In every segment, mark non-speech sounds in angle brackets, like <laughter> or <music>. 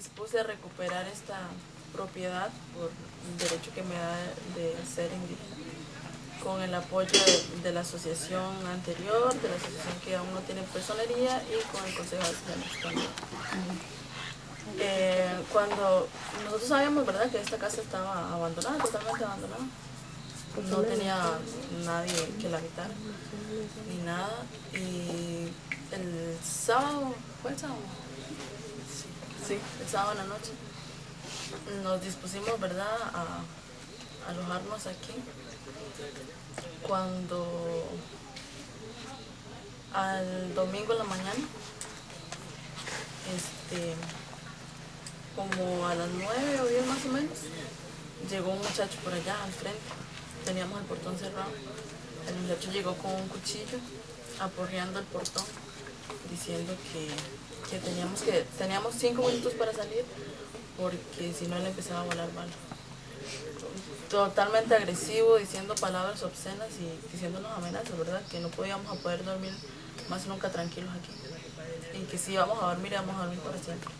dispuse a recuperar esta propiedad por el derecho que me da de ser indígena con el apoyo de, la asociación anterior, de la asociación que aún no tiene personería y con el Consejo de también. Eh, cuando nosotros sabíamos ¿verdad? que esta casa estaba abandonada, totalmente abandonada, no tenía nadie que la habitara, ni nada, y el sábado, ¿fue el sábado? Sí, el sábado en la noche, nos dispusimos ¿verdad? a alojarnos aquí. Cuando al domingo en la mañana, este, como a las nueve o diez más o menos, llegó un muchacho por allá al frente, teníamos el portón cerrado, el muchacho llegó con un cuchillo aporreando el portón, diciendo que, teníamos que teníamos cinco minutos para salir porque si no él empezaba a volar balas totalmente agresivo, diciendo palabras obscenas y diciéndonos amenazas, ¿verdad? Que no podíamos poder dormir más nunca tranquilos aquí. Y que si íbamos a dormir, íbamos a dormir para siempre.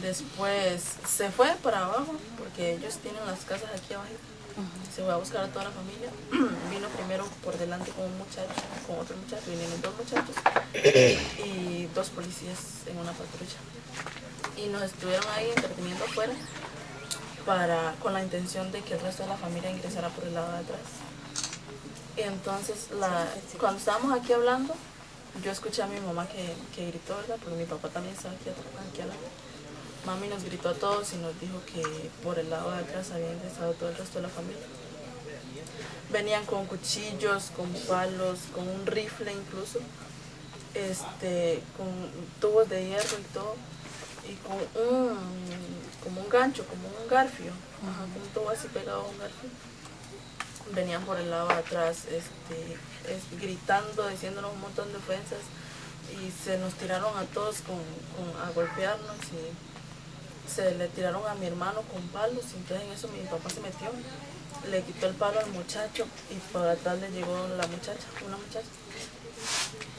Después se fue para abajo, porque ellos tienen las casas aquí abajo. Se fue a buscar a toda la familia. <clears throat> Vino primero por delante con un muchacho, con otro muchacho, vinieron dos muchachos y dos policías en una patrulla. Y nos estuvieron ahí entreteniendo afuera para, con la intención de que el resto de la familia ingresara por el lado de atrás. Y entonces, cuando estábamos aquí hablando, yo escuché a mi mamá que, que gritó, ¿verdad? Porque mi papá también estaba aquí, aquí al lado. Mami nos gritó a todos y nos dijo que por el lado de atrás había ingresado todo el resto de la familia. Venían con cuchillos, con palos, con un rifle incluso, este, con tubos de hierro y todo y con un, como un gancho, como un garfio, un todo así pegado a un garfio. Venían por el lado de atrás este, gritando, diciéndonos un montón de ofensas y se nos tiraron a todos con, a golpearnos y se le tiraron a mi hermano con palos entonces en eso mi papá se metió, le quitó el palo al muchacho y por atrás le llegó la muchacha, una muchacha.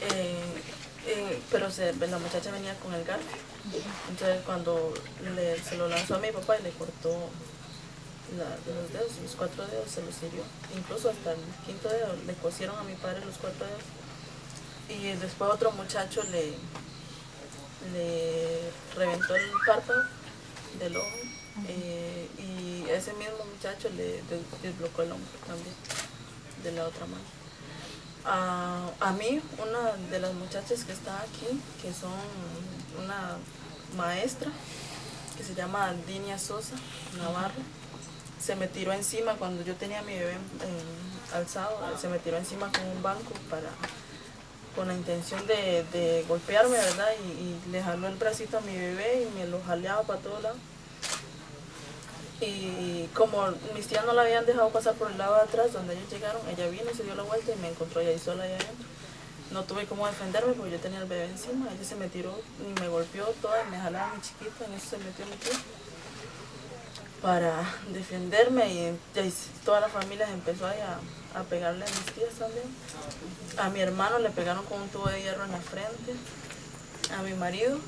Eh, eh, pero la muchacha venía con el garfio. Entonces cuando se lo lanzó a mi papá y le cortó los dedos, los cuatro dedos se los hirió. Incluso hasta el quinto dedo le cosieron a mi padre los cuatro dedos. Y después otro muchacho le, le reventó el párpado del ojo. Eh, y ese mismo muchacho le desbloqueó el hombro también de la otra mano a, mí, una de las muchachas que está aquí, que son una maestra, que se llama Dinia Sosa Navarro, se me tiró encima cuando yo tenía a mi bebé alzado, se me tiró encima con un banco para con la intención de, golpearme, ¿verdad? Y, y, le jaló el bracito a mi bebé y me lo jaleaba para todos lados. Y como mis tías no la habían dejado pasar por el lado de atrás donde ellos llegaron, ella vino se dio la vuelta y me encontró ahí sola allá adentro. No tuve cómo defenderme porque yo tenía el bebé encima, ella se me tiró y me golpeó toda y me jalaba mi chiquita, en eso se metió mi tía para defenderme y, toda la familia empezó ahí a, a, pegarle a mis tías también. A mi hermano le pegaron con un tubo de hierro en la frente, a mi marido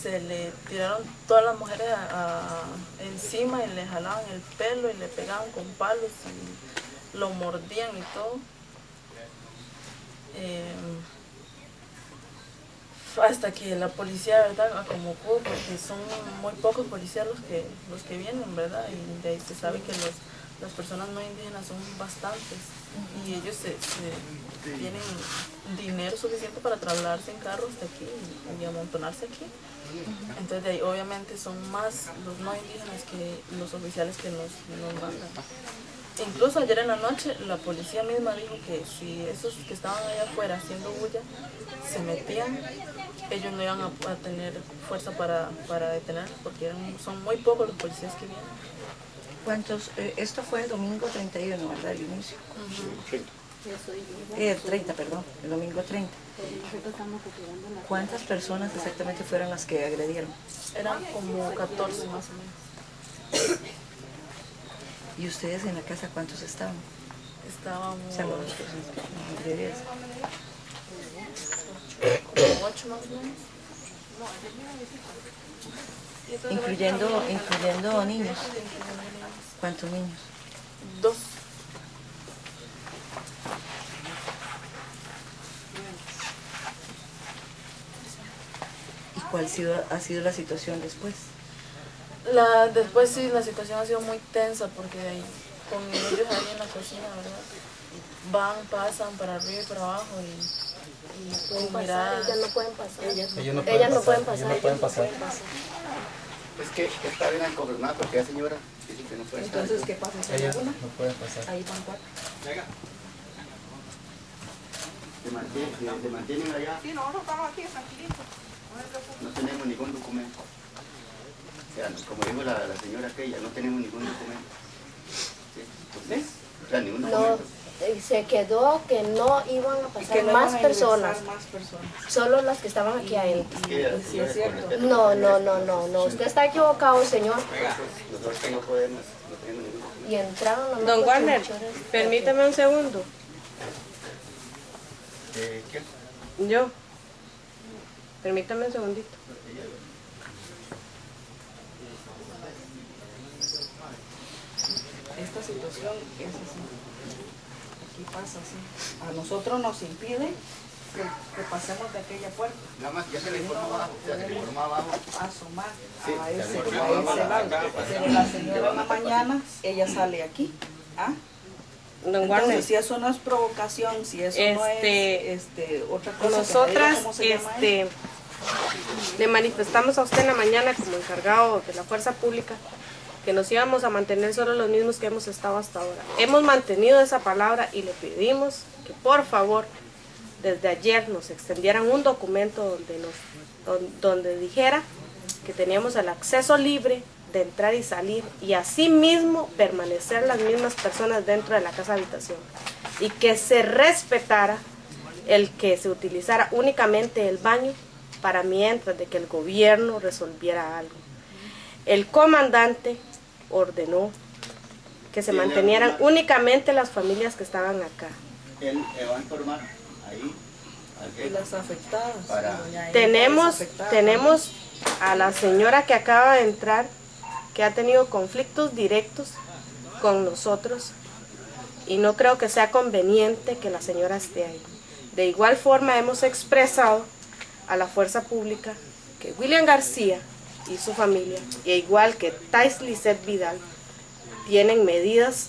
se le tiraron todas las mujeres encima y le jalaban el pelo y le pegaban con palos y lo mordían y todo. Eh, hasta que la policía, ¿verdad? Como pudo, porque son muy pocos policías los que, los que vienen, ¿verdad? Y de ahí se sabe que los, las personas no indígenas son bastantes y ellos tienen dinero suficiente para trasladarse en carros de aquí y, amontonarse aquí. Entonces obviamente son más los no indígenas que los oficiales que nos, nos mandan. Incluso ayer en la noche la policía misma dijo que si esos que estaban allá afuera haciendo bulla se metían, ellos no iban a, tener fuerza para, para detener porque eran, son muy pocos los policías que vienen. ¿Cuántos? Eh, esto fue el domingo 31, ¿verdad? El inicio. Eh, 30, perdón, el domingo 30. ¿Cuántas personas exactamente fueron las que agredieron? Eran como 14 más o menos. ¿Y ustedes en la casa cuántos estaban? Estábamos... Como 8 más o menos. Incluyendo, incluyendo niños. ¿Cuántos niños? Dos. ¿Y cuál ha sido, ha sido la situación después? La, después sí, la situación ha sido muy tensa porque ahí, con ellos ahí en la cocina, ¿verdad? Van, pasan para arriba y para abajo y pueden con pasar, ellas no pueden pasar. Ellas Ellos no Ellas no pueden pasar, no pueden ellas no pasar. pueden pasar. Es que está bien confirmada porque la señora dice que no puede estar. Entonces, ¿qué pasa? ¿Solo Ellos una? no pueden pasar. Ahí van cuatro. Se mantienen, se, mantienen allá. Sí, nosotros estamos aquí tranquilitos. No tenemos ningún documento. O sea, como dijo la, la señora aquella, no tenemos ningún documento. ¿Sí? Entonces, o sea, ningún No, documento. Se quedó que no iban a pasar que no más personas, ingresar Más personas. solo las que estaban aquí adentro. Es cierto. respeto, No, no, no, no, no, usted está equivocado, señor. Y entraron los Don Warner, permítame un segundo. Eh, ¿qué? Yo. Permítame un segundito. Esta situación es así. Aquí pasa así. A nosotros nos impide que, que pasemos de aquella puerta. Nada más, ya se le informó abajo, sea, se le informó abajo. asomar Sí, a ese, le a ese lado. Pero la señora en la mañana, ella sale aquí. ¿ah? Entonces, si eso no es provocación, si eso no es Este, este, otra cosa, que me diga nosotras este, le manifestamos a usted en la mañana como encargado de la fuerza pública que nos íbamos a mantener solo los mismos que hemos estado hasta ahora. Hemos mantenido esa palabra y le pedimos que por favor desde ayer nos extendieran un documento donde, nos, don- donde dijera que teníamos el acceso libre de entrar y salir y asimismo permanecer las mismas personas dentro de la casa habitación y que se respetara el que se utilizara únicamente el baño para mientras de que el gobierno resolviera algo. El comandante ordenó que se mantenieran únicamente las familias que estaban acá. Él le va a informar ahí al Y jefe las afectadas. para Tenemos, las afectadas. tenemos a la señora que acaba de entrar, que ha tenido conflictos directos con nosotros y no creo que sea conveniente que la señora esté ahí. De igual forma hemos expresado a la fuerza pública que William García y su familia, e igual que Tais Lisset Vidal, tienen medidas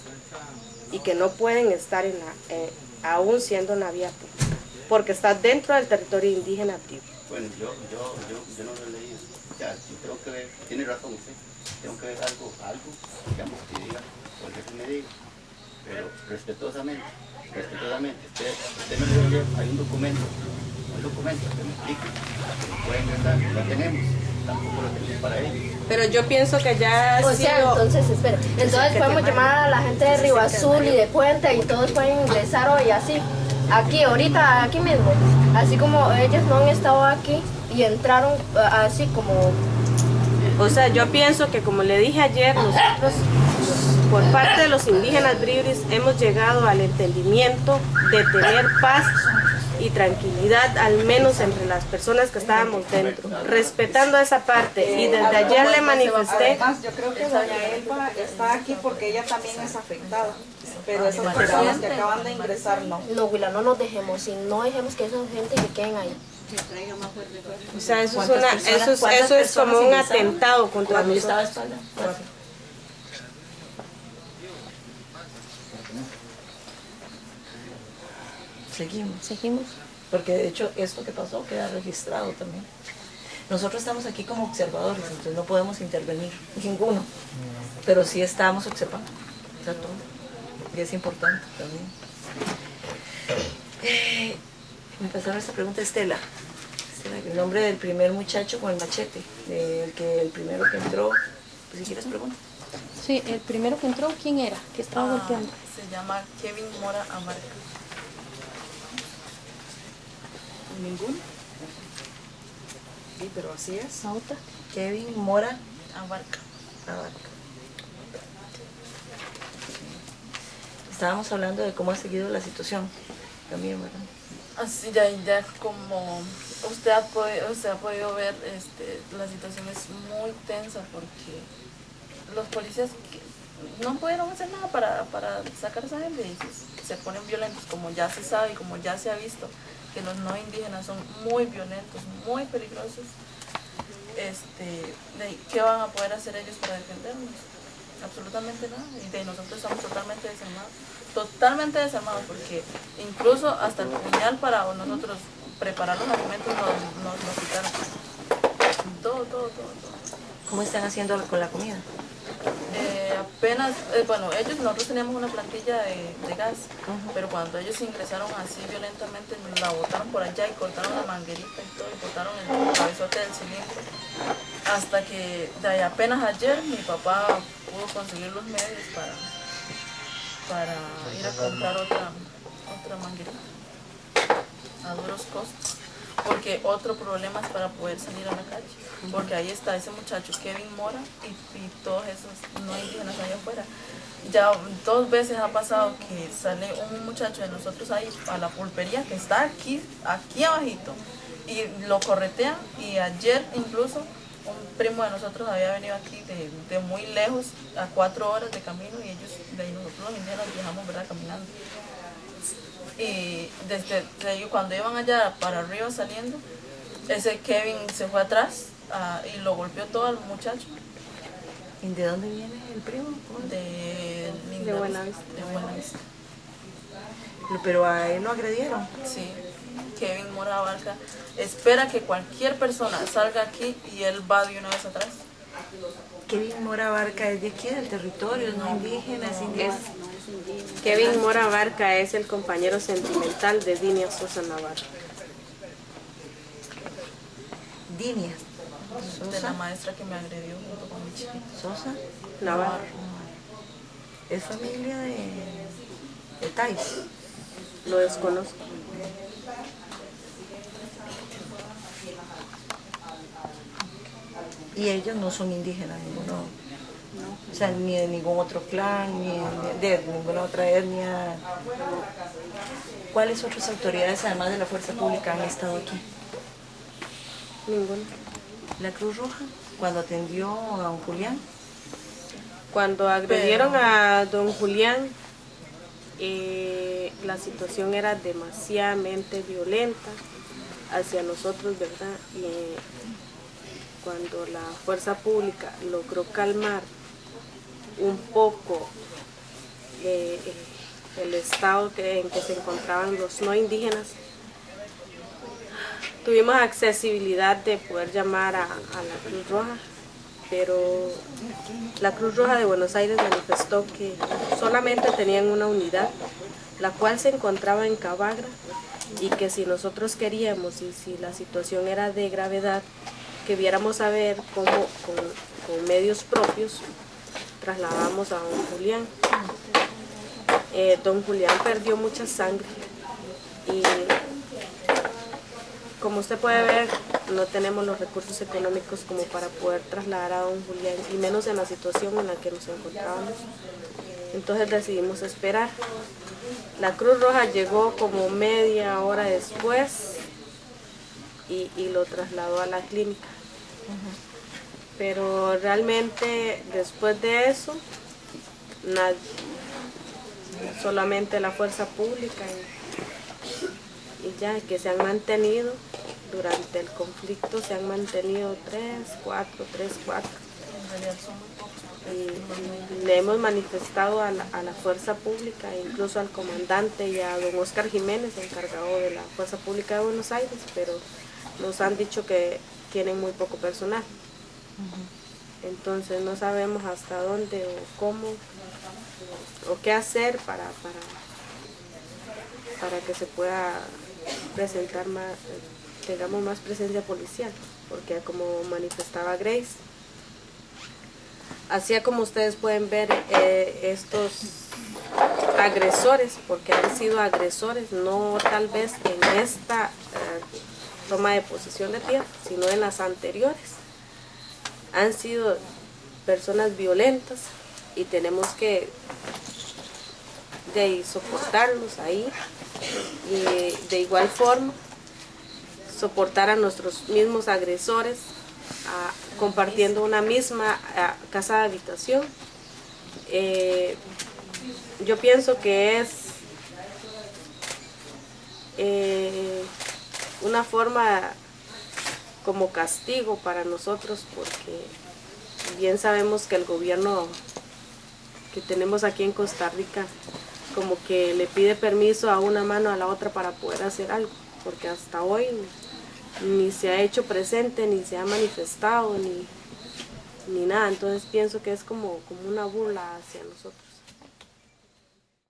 y que no pueden estar en la, eh, aún siendo en la vía pública, porque está dentro del territorio indígena Tribu. Bueno, yo, yo, yo, no lo he leído. Ya, yo tengo que ver, tiene razón usted, tengo que ver algo, algo, digamos, que diga, el jefe me diga, pero respetuosamente, respetuosamente, usted, usted me lo hay un documento, un documento que me explique, que no puede ingresar, lo tenemos, tampoco lo tenemos para ellos. Pero yo pienso que ya O sea, sido- entonces, espera, entonces podemos llamar a la gente de Río Azul y de Puente y todos pueden ingresar hoy así, aquí, ahorita, aquí mismo. Así como ellos no han estado aquí y entraron eh, así como O sea, yo pienso que como le dije ayer, nosotros por parte de los indígenas bribris hemos llegado al entendimiento de tener paz y tranquilidad, al menos entre las personas que estábamos dentro, respetando esa parte. Y desde ayer le manifesté, Además, yo creo que doña Elba está aquí porque ella también es afectada. Pero esas personas que acaban de ingresar no. No, Willa, no nos dejemos y no dejemos que esa gente que queden ahí. o sea, eso es, ¿Cuántas una, personas- eso es, eso es como un atentado contra nosotros. a espalda. Cuatro. Seguimos. Seguimos. Porque de hecho esto que pasó queda registrado también. Nosotros estamos aquí como observadores, entonces no podemos intervenir, ninguno. Pero sí estamos observando. O sea, todo. Y es importante también. Eh, me pasaron esta pregunta, Estela. Estela, el nombre del primer muchacho con el machete, del que el primero que entró. Pues si quieres pregunta. Sí, el primero que entró, ¿quién era? Que estaba Ah, golpeando. se llama Kevin Mora Amarca. ¿Ninguno? Sí, pero así es. Sauta. Kevin Mora Abarca. Abarca. Estábamos hablando de cómo ha seguido la situación también, ¿verdad? Así ya, ya como usted ha, podido, usted ha podido ver, este, la situación es muy tensa porque los policías que no pudieron hacer nada para, para sacar a esa gente y se, se ponen violentos, como ya se sabe y como ya se ha visto que los no indígenas son muy violentos, muy peligrosos. Este, de- ¿Qué van a poder hacer ellos para defendernos? Absolutamente nada. Y de nosotros estamos totalmente desarmados. Totalmente desarmados porque incluso hasta el puñal para nosotros preparar los alimentos nos, nos, nos quitaron. Todo, todo, todo, todo. ¿Cómo están haciendo con la comida? Eh, apenas, eh, bueno, ellos, nosotros teníamos una plantilla de, de gas, pero cuando ellos ingresaron así violentamente, la botaron por allá y cortaron la manguerita y todo, y botaron el cabezote del cilindro. Hasta que de ahí apenas ayer mi papá pudo conseguir los medios para, para ir a comprar otra, otra manguerita a duros costos. Porque otro problema es para poder salir a la calle. Porque ahí está ese muchacho Kevin Mora y, todos esos no indígenas allá afuera. Ya dos veces ha pasado que sale un muchacho de nosotros ahí a la pulpería que está aquí, aquí abajito. Y lo corretean y ayer incluso un primo de nosotros había venido aquí de, de muy lejos, a cuatro horas de camino y ellos, de ahí nosotros los indígenas viajamos ¿verdad? caminando y desde, cuando iban allá para arriba saliendo, ese Kevin se fue atrás ah, y lo golpeó todo al muchacho ¿Y de dónde viene el primo? de De Buenavista. De Buenavista. Pero a él lo agredieron. Sí, Kevin Mora Barca espera que cualquier persona salga aquí y él va de una vez atrás. Kevin Mora Barca es de aquí, del territorio, no indígena, es indígena. Kevin Mora Barca es el compañero sentimental de Dinia Sosa Navarro. Dinia. De la maestra que me agredió junto con mi chiquito. Sosa. Navarro. Es familia de, de Tais. Lo desconozco. Y ellos no son indígenas, ninguno. O sea, ni de ningún otro clan, ni de, de ninguna otra etnia. ¿Cuáles otras autoridades, además de la Fuerza Pública, han estado aquí? Ninguno. La Cruz Roja, cuando atendió a don Julián. Cuando agredieron a don Julián, eh, la situación era demasiadamente violenta hacia nosotros, ¿verdad? Y cuando la fuerza pública logró calmar un poco eh, eh, el estado en que se encontraban los no indígenas, tuvimos accesibilidad de poder llamar a, la Cruz Roja, pero la Cruz Roja de Buenos Aires manifestó que solamente tenían una unidad, la cual se encontraba en Cabagra, y que si nosotros queríamos y si la situación era de gravedad, que viéramos a ver cómo con medios propios trasladamos a don Julián. Eh, don Julián perdió mucha sangre y como usted puede ver, no tenemos los recursos económicos como para poder trasladar a don Julián, y menos en la situación en la que nos encontrábamos. Entonces decidimos esperar. La Cruz Roja llegó como media hora después y, y lo trasladó a la clínica. Pero realmente después de eso, solamente la fuerza pública y, y ya que se han mantenido durante el conflicto, se han mantenido tres, cuatro, tres, cuatro. Pocos. Y le hemos manifestado a la, a la fuerza pública, incluso al comandante y a don Oscar Jiménez, encargado de la fuerza pública de Buenos Aires, pero nos han dicho que tienen muy poco personal. Entonces no sabemos hasta dónde o cómo o qué hacer para, para, para que se pueda presentar más, tengamos más presencia policial, porque como manifestaba Grace, Así como ustedes pueden ver, eh, estos agresores, porque han sido agresores, no tal vez en esta eh, toma de posesión de tierra, sino en las anteriores, han sido personas violentas y tenemos que de soportarlos ahí Y de igual forma, soportar a nuestros mismos agresores, compartiendo una misma casa de habitación. Eh, yo pienso que es eh, una forma como castigo para nosotros porque bien sabemos que el gobierno que tenemos aquí en Costa Rica como que le pide permiso a una mano a la otra para poder hacer algo, porque hasta hoy ni se ha hecho presente, ni se ha manifestado, ni, ni nada. Entonces pienso que es como, como una burla hacia nosotros.